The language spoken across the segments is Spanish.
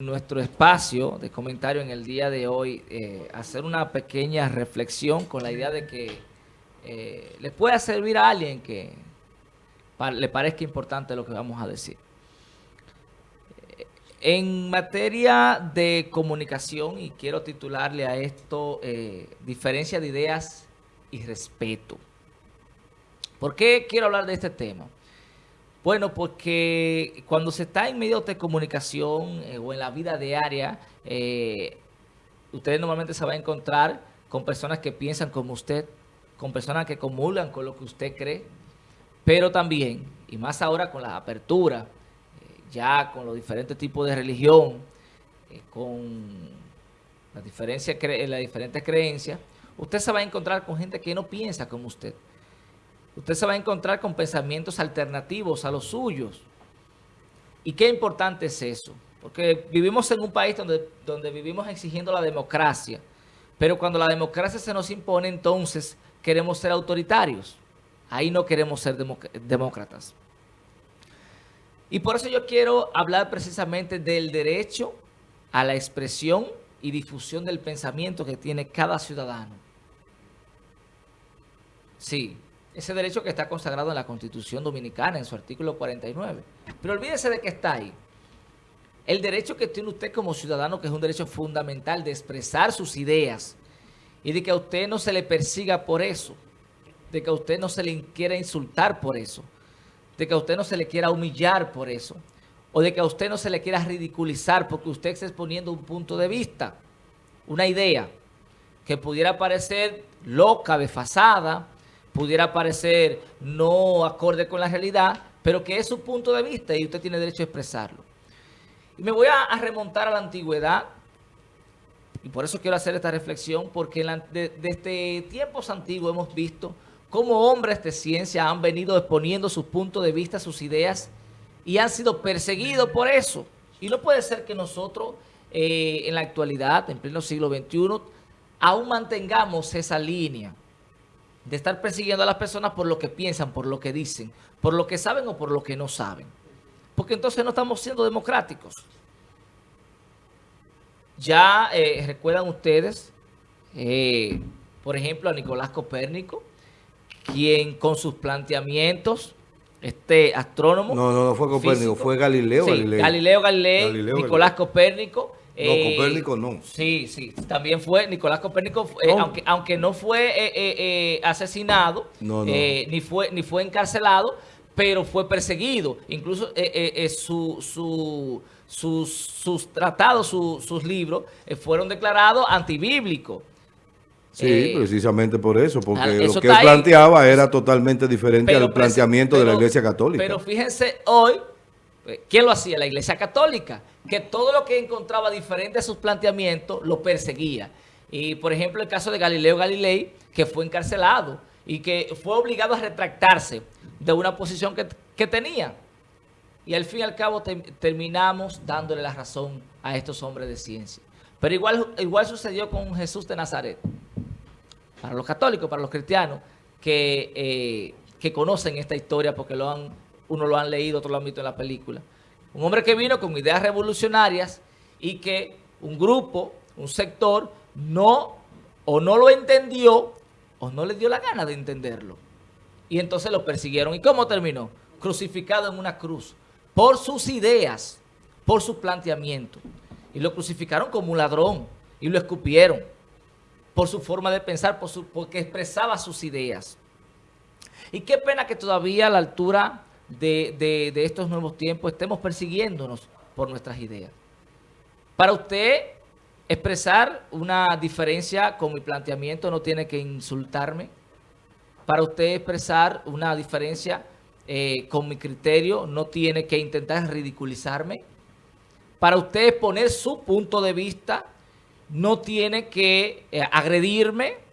nuestro espacio de comentario en el día de hoy eh, hacer una pequeña reflexión con la idea de que eh, le pueda servir a alguien que le parezca importante lo que vamos a decir. Eh, en materia de comunicación, y quiero titularle a esto, diferencia de ideas y respeto. ¿Por qué quiero hablar de este tema? Bueno, porque cuando se está en medios de comunicación eh, o en la vida diaria, eh, ustedes normalmente se van a encontrar con personas que piensan como usted, con personas que comulgan con lo que usted cree, pero también, y más ahora con la apertura, eh, ya con los diferentes tipos de religión, con las, diferencias, las diferentes creencias, usted se va a encontrar con gente que no piensa como usted usted se va a encontrar con pensamientos alternativos a los suyos. ¿Y qué importante es eso? Porque vivimos en un país donde, donde vivimos exigiendo la democracia, pero cuando la democracia se nos impone, entonces queremos ser autoritarios. Ahí no queremos ser demócratas. Y por eso yo quiero hablar precisamente del derecho a la expresión y difusión del pensamiento que tiene cada ciudadano. Sí, ese derecho que está consagrado en la Constitución Dominicana, en su artículo 49. Pero olvídese de que está ahí. El derecho que tiene usted como ciudadano, que es un derecho fundamental de expresar sus ideas y de que a usted no se le persiga por eso, de que a usted no se le quiera insultar por eso, de que a usted no se le quiera humillar por eso, o de que a usted no se le quiera ridiculizar porque usted está exponiendo un punto de vista, una idea que pudiera parecer loca, desfasada, pudiera parecer no acorde con la realidad, pero que es su punto de vista y usted tiene derecho a expresarlo. Me voy a, remontar a la antigüedad, y por eso quiero hacer esta reflexión, porque desde tiempos antiguos hemos visto cómo hombres de ciencia han venido exponiendo sus puntos de vista, sus ideas, y han sido perseguidos por eso. Y no puede ser que nosotros, eh, en la actualidad, en pleno siglo XXI, aún mantengamos esa línea de estar persiguiendo a las personas por lo que piensan, por lo que dicen, por lo que saben o por lo que no saben. Porque entonces no estamos siendo democráticos. Ya eh, recuerdan ustedes, eh, por ejemplo, a Nicolás Copérnico, quien con sus planteamientos, este astrónomo... No, no, no fue Copérnico, fue Galileo, Galileo. Galileo Galilei, Nicolás Copérnico, no, eh, Copérnico no. Sí, sí, también fue, Nicolás Copérnico, eh, aunque, aunque no fue eh, asesinado, ni, fue, ni fue encarcelado, pero fue perseguido. Incluso su, su, sus, sus tratados, sus libros, fueron declarados antibíblicos. Sí, precisamente por eso, porque lo que él planteaba era totalmente diferente al planteamiento de la Iglesia Católica. Pero fíjense hoy, ¿quién lo hacía? La Iglesia Católica que todo lo que encontraba diferente a sus planteamientos lo perseguía. Y, por ejemplo, el caso de Galileo Galilei, que fue encarcelado y que fue obligado a retractarse de una posición que, tenía. Y al fin y al cabo terminamos dándole la razón a estos hombres de ciencia. Pero igual, igual sucedió con Jesús de Nazaret. Para los católicos, para los cristianos, que, eh, que conocen esta historia porque lo han, uno lo han leído, otro lo han visto en la película. Un hombre que vino con ideas revolucionarias y que un grupo, un sector, no o no lo entendió o no le dio la gana de entenderlo. Y entonces lo persiguieron. ¿Y cómo terminó? Crucificado en una cruz por sus ideas, por su planteamiento. Y lo crucificaron como un ladrón y lo escupieron por su forma de pensar, por su, porque expresaba sus ideas. Y qué pena que todavía a la altura de, estos nuevos tiempos estemos persiguiéndonos por nuestras ideas. Para usted expresar una diferencia con mi planteamiento no tiene que insultarme. Para usted expresar una diferencia eh, con mi criterio no tiene que intentar ridiculizarme. Para usted poner su punto de vista no tiene que eh, agredirme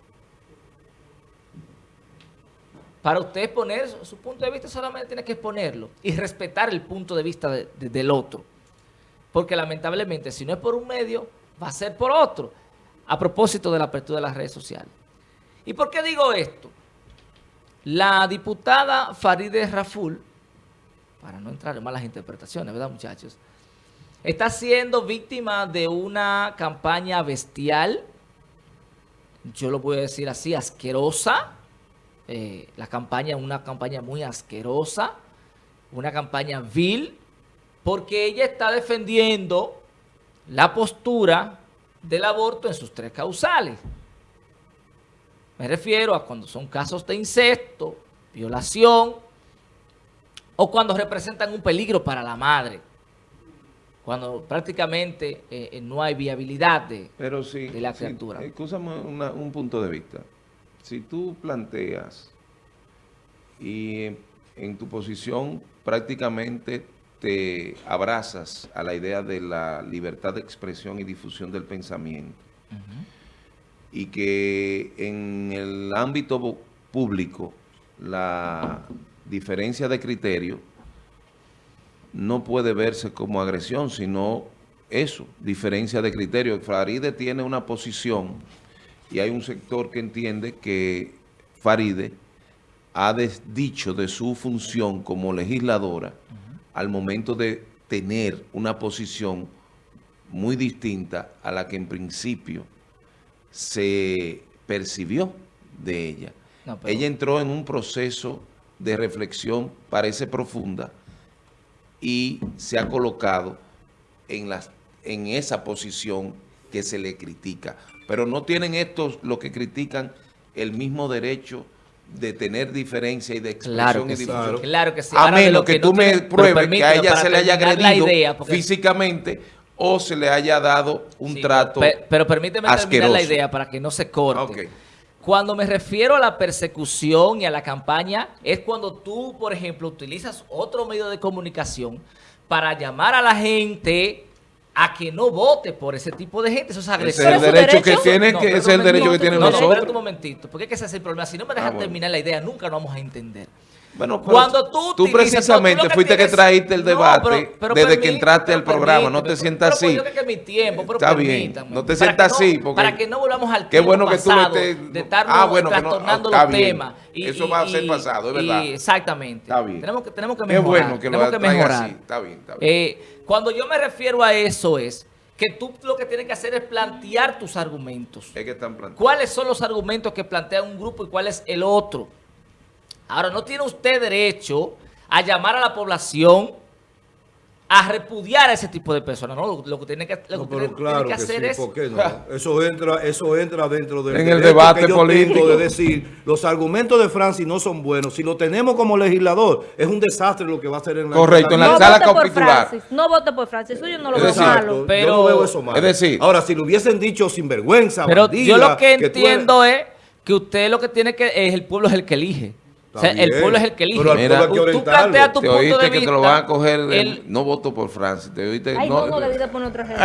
Para usted poner su punto de vista solamente tiene que exponerlo y respetar el punto de vista del otro. Porque lamentablemente si no es por un medio, va a ser por otro. A propósito de la apertura de las redes sociales. ¿Y por qué digo esto? La diputada Farideh Raful, para no entrar en malas interpretaciones, ¿verdad muchachos? está siendo víctima de una campaña bestial, yo lo voy a decir así, asquerosa, eh, la campaña, una campaña muy asquerosa, una campaña vil, porque ella está defendiendo la postura del aborto en sus tres causales. Me refiero a cuando son casos de incesto, violación, o cuando representan un peligro para la madre cuando prácticamente eh, eh, no hay viabilidad de, Pero sí, de la criatura. Sí, un punto de vista. Si tú planteas y en tu posición prácticamente te abrazas a la idea de la libertad de expresión y difusión del pensamiento y que en el ámbito público la diferencia de criterio no puede verse como agresión, sino eso, diferencia de criterio. Faride tiene una posición y hay un sector que entiende que Faride ha dicho de su función como legisladora al momento de tener una posición muy distinta a la que en principio se percibió de ella. Ella entró en un proceso de reflexión, parece profunda, y se ha colocado en, las, en esa posición que se le critica. Pero no tienen estos, lo que critican, el mismo derecho de tener diferencia y de expresión y difusión. Claro que sí. A menos que, tú me pruebes que a ella se le haya agredido físicamente o se le haya dado un trato Pero permíteme terminar la idea para que no se corte. Cuando me refiero a la persecución y a la campaña, es cuando tú, por ejemplo, utilizas otro medio de comunicación para llamar a la gente a que no vote por ese tipo de gente. Eso es agresión. Ese es el derecho, que tiene, que es el derecho que tienen nosotros. No, espérate un momentito, porque es que ese es el problema. Si no me dejas ah, terminar la idea, nunca lo vamos a entender. Bueno, cuando tú, tú precisamente fuiste que traíste el debate desde que entraste al programa, no te sientas así. Que mi tiempo, pero Está bien, no te sientas así. Porque para que no volvamos al qué bueno que tú estés, de estar ah, bueno, trastornando los temas. Y, Eso va a ser pasado, es verdad. exactamente. Está bien. Tenemos que, tenemos que mejorar. Qué bueno que lo que mejorar. Así. Está bien, está bien. Eh, cuando yo me refiero a eso es que tú lo que tienes que hacer es plantear tus argumentos. Es que están ¿Cuáles son los argumentos que plantea un grupo y cuál es el otro? Ahora, no tiene usted derecho a llamar a la población a repudiar a ese tipo de personas, ¿no? Lo, que tiene que, lo que, tiene, que hacer es... ¿por qué no? Eso entra, eso entra dentro del en el debate político de decir, los argumentos de Francis no son buenos. Si lo tenemos como legislador, es un desastre lo que va a hacer en la Correcto, en la sala capitular. No vote por Francis, eso yo no lo veo malo. Pero, yo no veo eso malo. Es decir, ahora si lo hubiesen dicho sin vergüenza, pero yo lo que, entiendo es que usted lo que tiene que es el pueblo es el que elige el pueblo es el que elige. Pero Mira, tú, tú planteas tu te punto oíste de que te lo van a coger. El, no voto por Francia. Te oíste. Ay, no, no, no poner otra gente.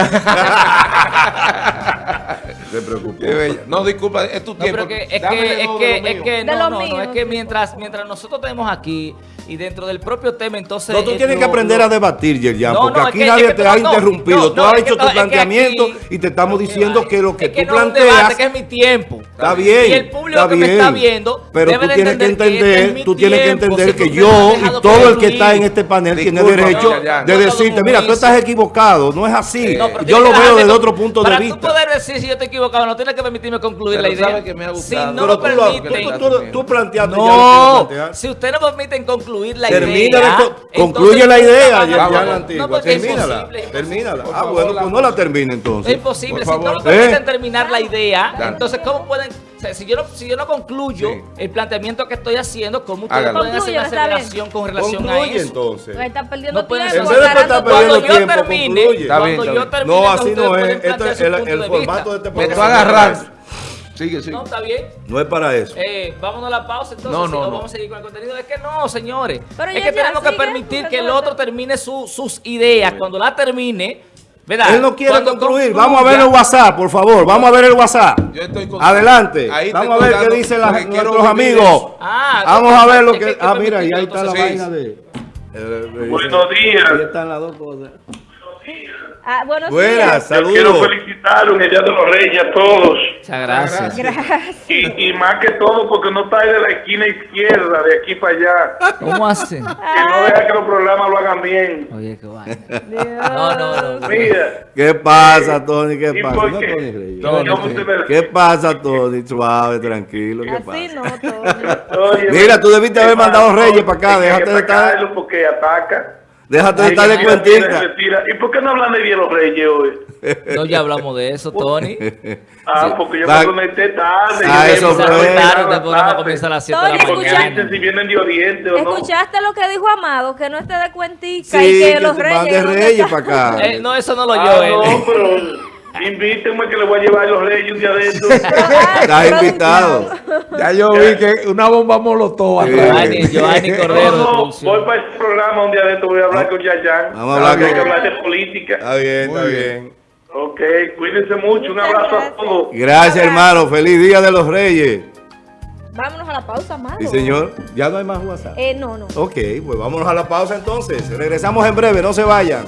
Se preocupó. No, disculpa, es tu tiempo. No, que, es, que, es, que, es que, no, no, no, es que mientras, mientras nosotros tenemos aquí y dentro del propio tema, entonces... No, tú tienes que aprender a debatir, Yerjan, porque aquí nadie te ha interrumpido. tú has hecho tu planteamiento y te estamos diciendo que lo que tú planteas... que es mi tiempo. Está bien, Y el público que me está viendo Pero tú tienes que entender, tú tienes que entender que yo y todo el que está en este panel tiene derecho de decirte, mira, tú estás equivocado, no es así. Yo lo veo desde otro punto de vista. Para tú poder decir si yo estoy equivocado, no tienes que permitirme concluir la idea. Si no lo permiten... Tú planteaste No, si usted no permiten concluir la Termina idea. concluye la idea, ya, termínala. termínala. Ah, bueno, pues no la termine entonces. Es imposible. Si no lo permiten terminar la idea, entonces, ¿cómo pueden si yo no, si yo no concluyo el planteamiento que estoy haciendo, ¿cómo ustedes pueden hacer una aceleración con relación a eso? entonces. Está perdiendo no tiempo. En vez de estar perdiendo tiempo, termine, concluye. Cuando yo termine, no, así no es. Esto es el, formato de este programa. Me estoy agarrando. Sigue, sigue. No, está bien. No es para eso. Eh, vámonos a la pausa entonces. No, no, Vamos a seguir con el contenido. Es que no, señores. es que tenemos que permitir que el otro termine sus ideas. Cuando la termine, ¿verdad? Él no quiere concluir. Vamos a ver el WhatsApp, por favor. Vamos a ver el WhatsApp. Yo estoy Adelante. Vamos a ver qué dicen nuestros amigos. Ah, Vamos a ver lo que... Ah, mira, y ahí está la vaina de... Buenos días. Ahí están las dos cosas. Ah, buenos Buenas, saludos. Quiero felicitar un Día de los Reyes a todos. Muchas gracias. Gracias. Y, y más que todo porque no está ahí de la esquina izquierda, de aquí para allá. ¿Cómo hacen? Que no deja que los programas lo hagan bien. Oye, qué. Dios. No, no, no. Mira. ¿Qué pasa, Tony? ¿Qué ¿Y pasa? por No? Tony Reyes. No, ¿cómo se me- ¿Qué pasa, Tony? Suave, tranquilo. ¿Qué Así pasa? no, Tony. Oye, Mira, tú debiste haber mandado Reyes para acá, déjate de estar- porque ataca. Déjate de estar de cuentita. ¿Y por qué no hablan de de los Reyes hoy? No, ya hablamos de eso, Tony. Ah, porque yo me conecté tarde. Ah, yo eso fue. tarde, el programa comienza a las 7 de la Tony, Porque escucha- dicen si vienen de Oriente o no. ¿Escuchaste lo que dijo Amado? Que no esté de cuentica Sí, y que, los reyes... mande ¿dónde Reyes para acá. Eh, no, eso no lo Ah, oyó él. no, pero invítenme que le voy a llevar los Reyes un día de estos. Estás invitado. Ya yo vi que una bomba molotov. Giovanni, Giovanni Cordero de no, voy para ese programa un día de estos, voy a hablar con Yayan. Vamos a hablar Hay con- que hablar de política. Está bien, está Muy bien. Ok, cuídense mucho, un abrazo a gracias. todos. Gracias, hermano. Feliz Día de los Reyes. Vámonos a la pausa, Amado. Sí, señor. Ya no hay más WhatsApp. Eh, no, no. Ok, pues vámonos a la pausa entonces. Regresamos en breve, no se vayan.